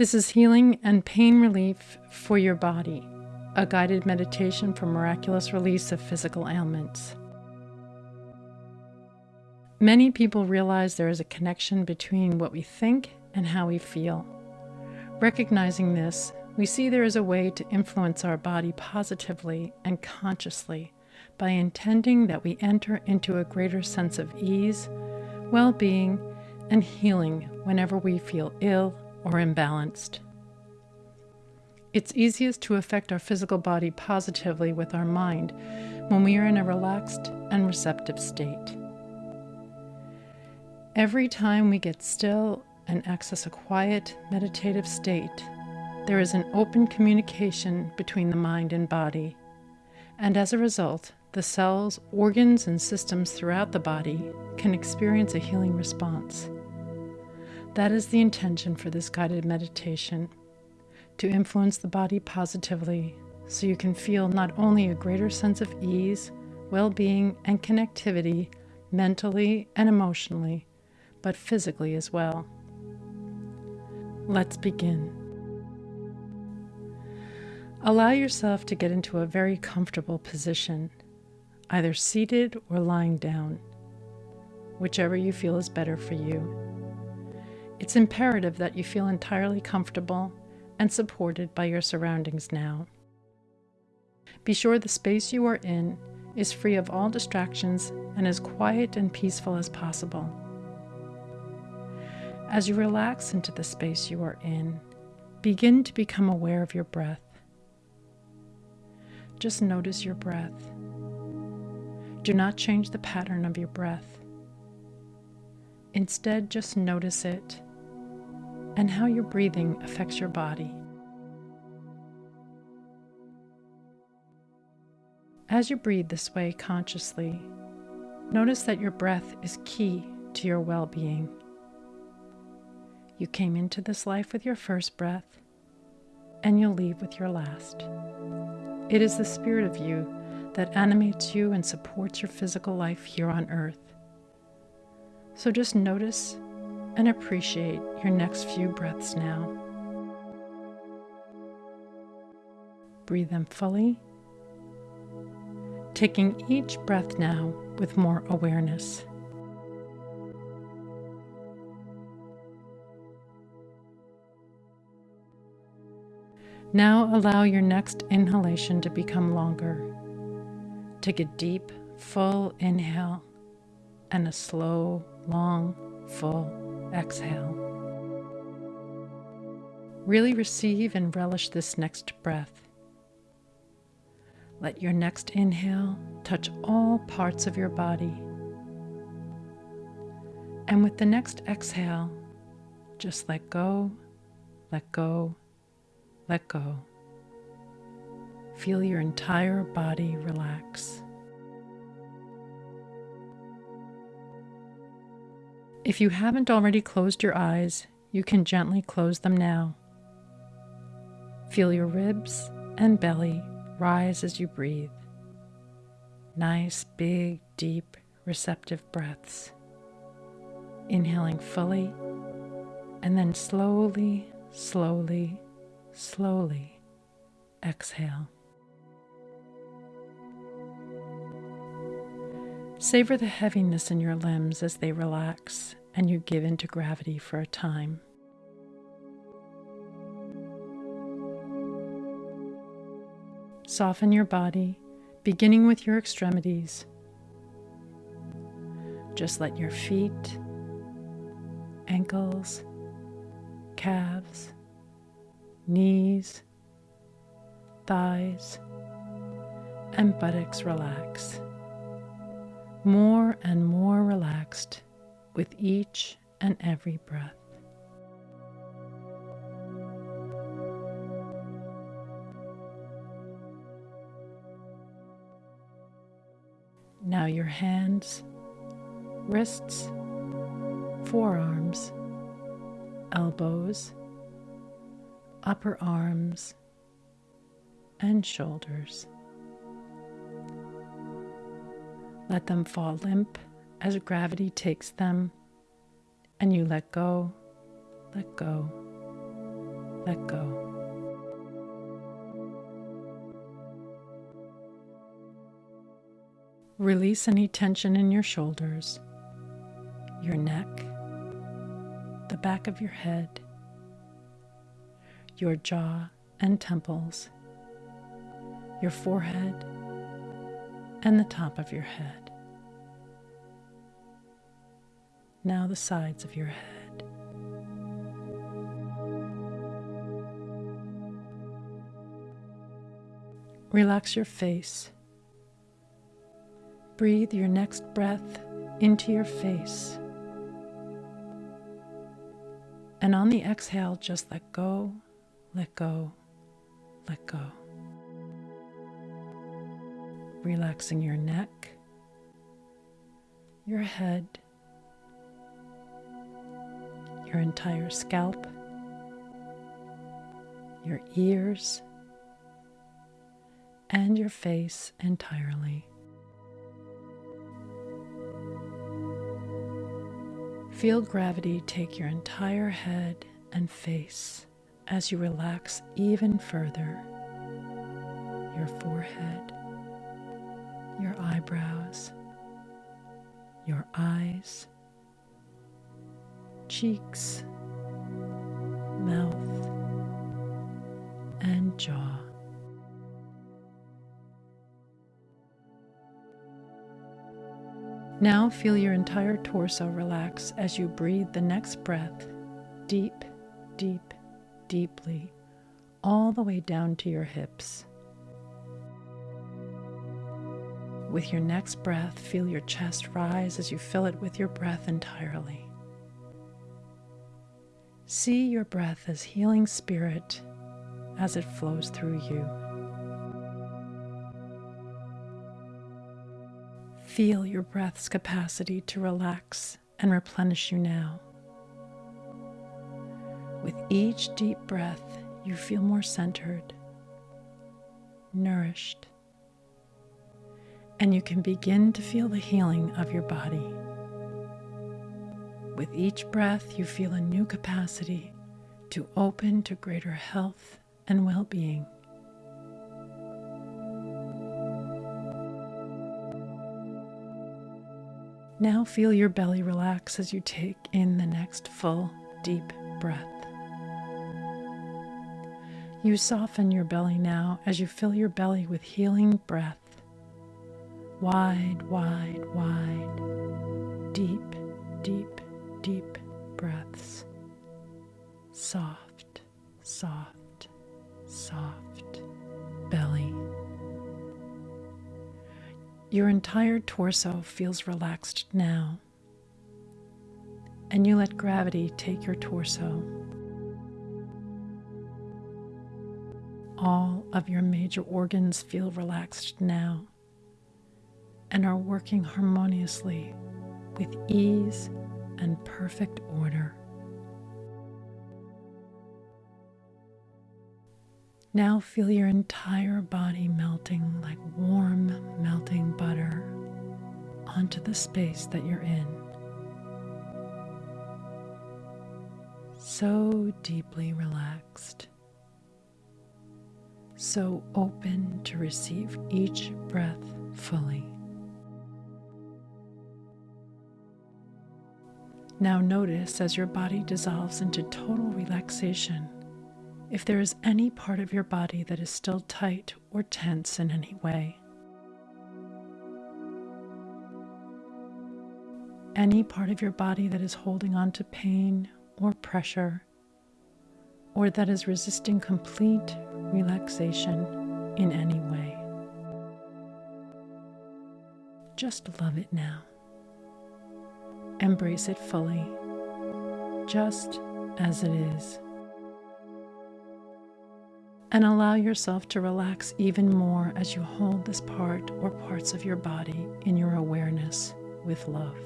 This is healing and pain relief for your body, a guided meditation for miraculous release of physical ailments. Many people realize there is a connection between what we think and how we feel. Recognizing this, we see there is a way to influence our body positively and consciously by intending that we enter into a greater sense of ease, well being, and healing whenever we feel ill or imbalanced. It's easiest to affect our physical body positively with our mind when we are in a relaxed and receptive state. Every time we get still and access a quiet, meditative state, there is an open communication between the mind and body, and as a result, the cells, organs, and systems throughout the body can experience a healing response. That is the intention for this guided meditation to influence the body positively so you can feel not only a greater sense of ease, well being, and connectivity mentally and emotionally, but physically as well. Let's begin. Allow yourself to get into a very comfortable position, either seated or lying down, whichever you feel is better for you. It's imperative that you feel entirely comfortable and supported by your surroundings now. Be sure the space you are in is free of all distractions and as quiet and peaceful as possible. As you relax into the space you are in, begin to become aware of your breath. Just notice your breath. Do not change the pattern of your breath. Instead, just notice it and how your breathing affects your body. As you breathe this way consciously, notice that your breath is key to your well being. You came into this life with your first breath, and you'll leave with your last. It is the spirit of you that animates you and supports your physical life here on earth. So just notice and appreciate your next few breaths now. Breathe them fully, taking each breath now with more awareness. Now allow your next inhalation to become longer. Take a deep, full inhale and a slow, long, full exhale. Really receive and relish this next breath. Let your next inhale touch all parts of your body. And with the next exhale, just let go, let go, let go. Feel your entire body relax. If you haven't already closed your eyes, you can gently close them now. Feel your ribs and belly rise as you breathe. Nice, big, deep, receptive breaths. Inhaling fully and then slowly, slowly, slowly exhale. Savor the heaviness in your limbs as they relax and you give into gravity for a time. Soften your body, beginning with your extremities. Just let your feet, ankles, calves, knees, thighs, and buttocks relax more and more relaxed with each and every breath. Now your hands, wrists, forearms, elbows, upper arms, and shoulders. Let them fall limp as gravity takes them, and you let go, let go, let go. Release any tension in your shoulders, your neck, the back of your head, your jaw and temples, your forehead, and the top of your head. Now the sides of your head. Relax your face. Breathe your next breath into your face. And on the exhale, just let go, let go, let go. Relaxing your neck, your head, your entire scalp, your ears, and your face entirely. Feel gravity take your entire head and face as you relax even further. Your forehead, your eyebrows, your eyes, cheeks, mouth, and jaw. Now feel your entire torso relax as you breathe the next breath deep, deep, deeply, all the way down to your hips. With your next breath, feel your chest rise as you fill it with your breath entirely. See your breath as healing spirit as it flows through you. Feel your breath's capacity to relax and replenish you now. With each deep breath, you feel more centered, nourished, and you can begin to feel the healing of your body. With each breath, you feel a new capacity to open to greater health and well being. Now feel your belly relax as you take in the next full, deep breath. You soften your belly now as you fill your belly with healing breath. Wide, wide, wide, deep, deep, deep breaths. Soft, soft, soft belly. Your entire torso feels relaxed now, and you let gravity take your torso. All of your major organs feel relaxed now and are working harmoniously with ease and perfect order. Now feel your entire body melting like warm, melting butter onto the space that you're in. So deeply relaxed, so open to receive each breath fully. Now notice as your body dissolves into total relaxation if there is any part of your body that is still tight or tense in any way. Any part of your body that is holding on to pain or pressure, or that is resisting complete relaxation in any way. Just love it now. Embrace it fully, just as it is and allow yourself to relax even more as you hold this part or parts of your body in your awareness with love.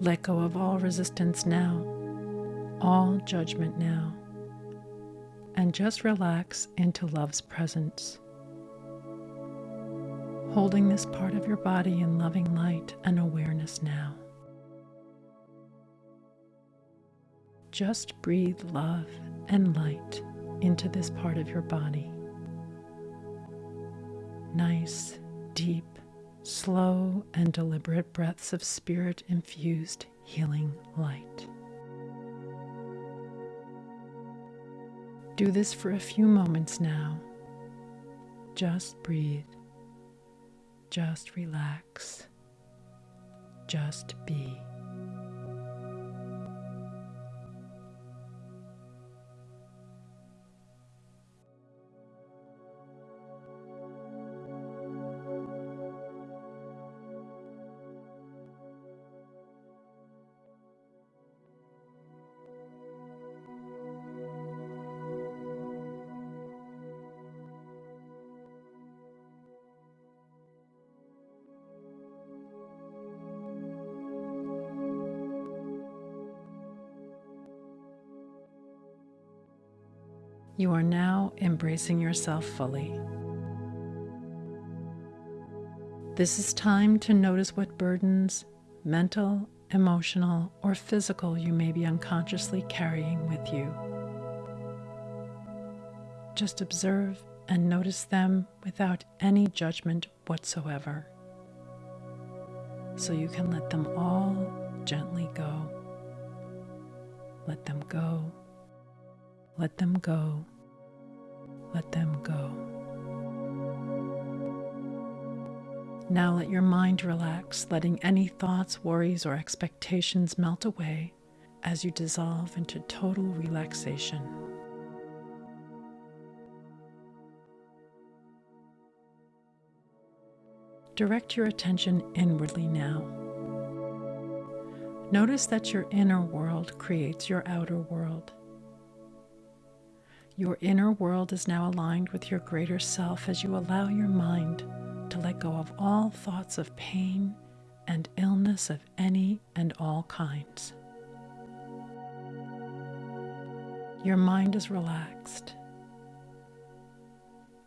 Let go of all resistance now, all judgment now, and just relax into love's presence. Holding this part of your body in loving light and awareness now. just breathe love and light into this part of your body. Nice, deep, slow, and deliberate breaths of spirit infused healing light. Do this for a few moments now. Just breathe. Just relax. Just be. Are now embracing yourself fully. This is time to notice what burdens, mental, emotional, or physical, you may be unconsciously carrying with you. Just observe and notice them without any judgment whatsoever. So you can let them all gently go. Let them go. Let them go. Let them go. Now let your mind relax, letting any thoughts, worries, or expectations melt away as you dissolve into total relaxation. Direct your attention inwardly now. Notice that your inner world creates your outer world. Your inner world is now aligned with your greater self as you allow your mind to let go of all thoughts of pain and illness of any and all kinds. Your mind is relaxed.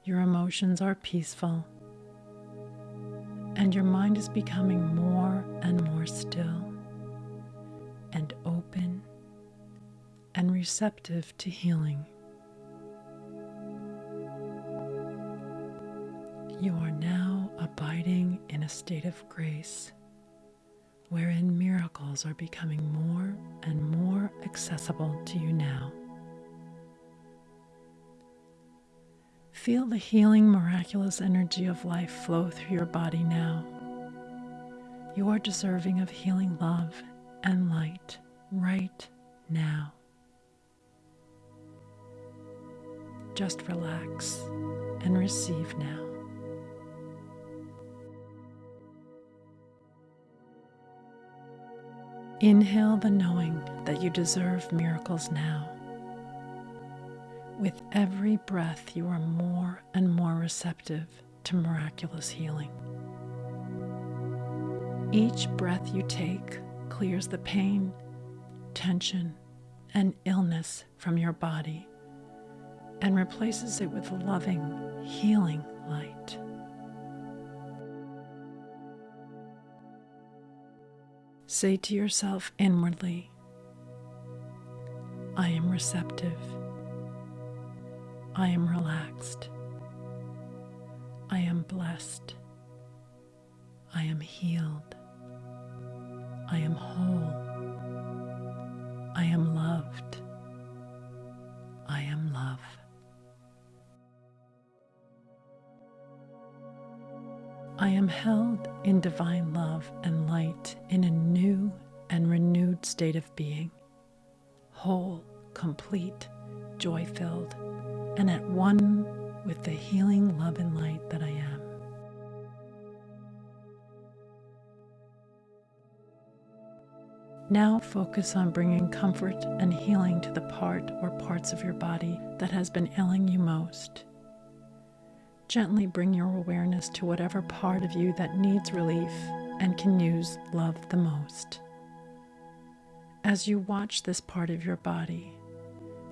Your emotions are peaceful. And your mind is becoming more and more still and open and receptive to healing. You are now abiding in a state of grace wherein miracles are becoming more and more accessible to you now. Feel the healing, miraculous energy of life flow through your body now. You are deserving of healing love and light right now. Just relax and receive now. Inhale the knowing that you deserve miracles now. With every breath, you are more and more receptive to miraculous healing. Each breath you take clears the pain, tension, and illness from your body and replaces it with loving, healing light. Say to yourself inwardly, I am receptive. I am relaxed. I am blessed. I am healed. I am whole. I am loved. I am held in divine love and light in a new and renewed state of being, whole, complete, joy filled, and at one with the healing love and light that I am. Now focus on bringing comfort and healing to the part or parts of your body that has been ailing you most. Gently bring your awareness to whatever part of you that needs relief and can use love the most. As you watch this part of your body,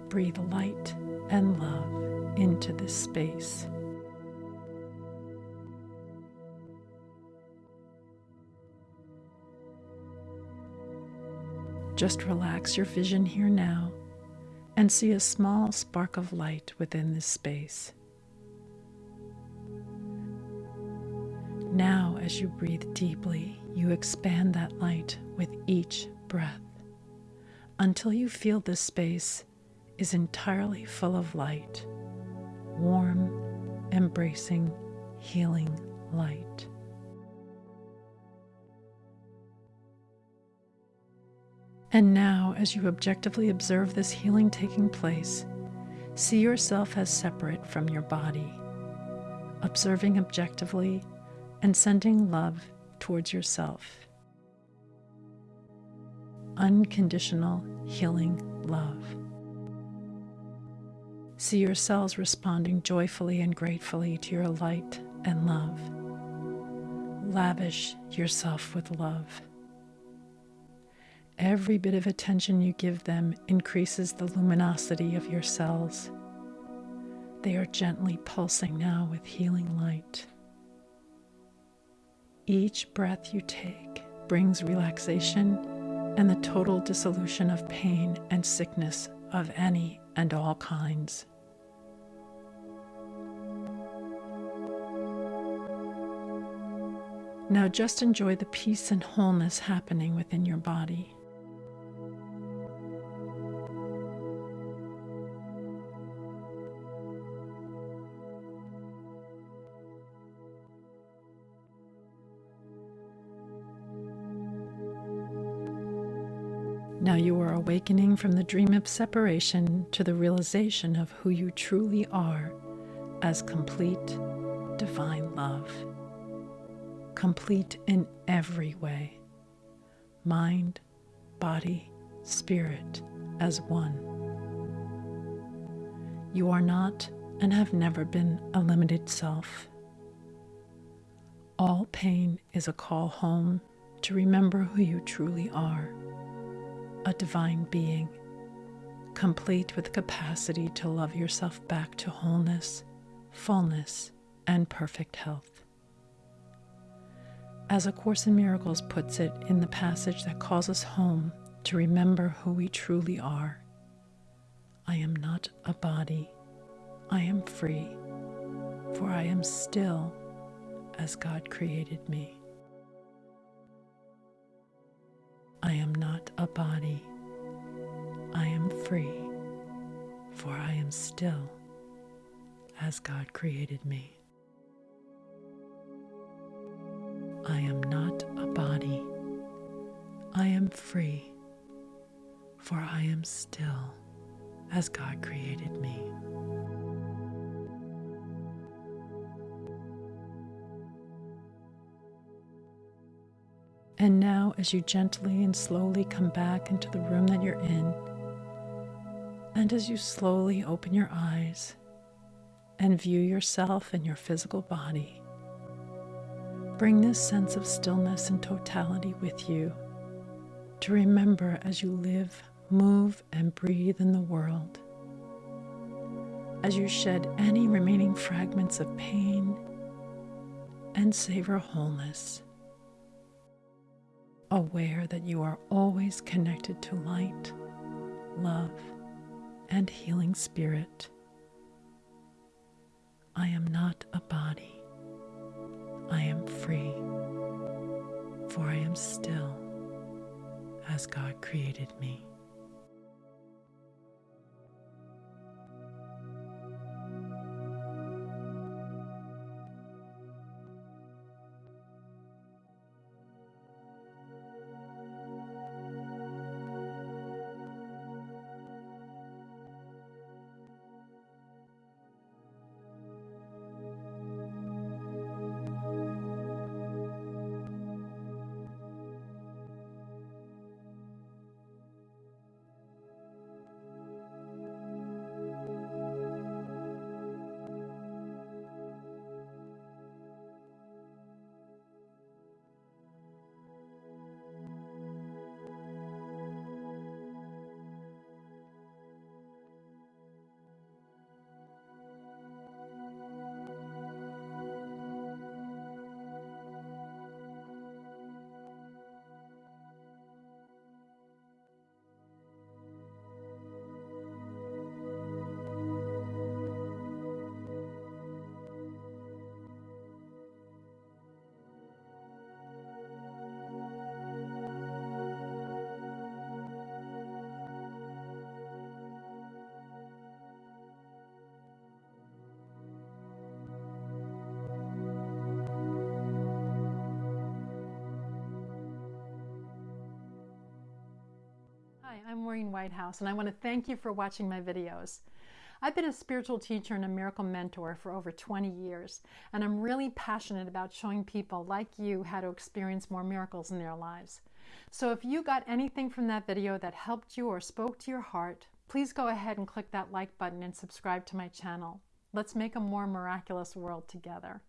breathe light and love into this space. Just relax your vision here now and see a small spark of light within this space. As you breathe deeply, you expand that light with each breath until you feel this space is entirely full of light, warm, embracing, healing light. And now, as you objectively observe this healing taking place, see yourself as separate from your body, observing objectively and sending love towards yourself. Unconditional healing love. See your cells responding joyfully and gratefully to your light and love. Lavish yourself with love. Every bit of attention you give them increases the luminosity of your cells. They are gently pulsing now with healing light. Each breath you take brings relaxation and the total dissolution of pain and sickness of any and all kinds. Now just enjoy the peace and wholeness happening within your body. Awakening from the dream of separation to the realization of who you truly are as complete divine love. Complete in every way mind, body, spirit as one. You are not and have never been a limited self. All pain is a call home to remember who you truly are a divine being, complete with capacity to love yourself back to wholeness, fullness, and perfect health. As A Course in Miracles puts it in the passage that calls us home to remember who we truly are, I am not a body, I am free, for I am still as God created me. I am not a body. I am free, for I am still as God created me. I am not a body. I am free, for I am still as God created me. And now, as you gently and slowly come back into the room that you're in, and as you slowly open your eyes and view yourself and your physical body, bring this sense of stillness and totality with you to remember as you live, move, and breathe in the world. As you shed any remaining fragments of pain and savor wholeness aware that you are always connected to light, love, and healing spirit. I am not a body. I am free, for I am still as God created me. I'm Maureen Whitehouse, and I want to thank you for watching my videos. I've been a spiritual teacher and a miracle mentor for over 20 years, and I'm really passionate about showing people like you how to experience more miracles in their lives. So if you got anything from that video that helped you or spoke to your heart, please go ahead and click that like button and subscribe to my channel. Let's make a more miraculous world together.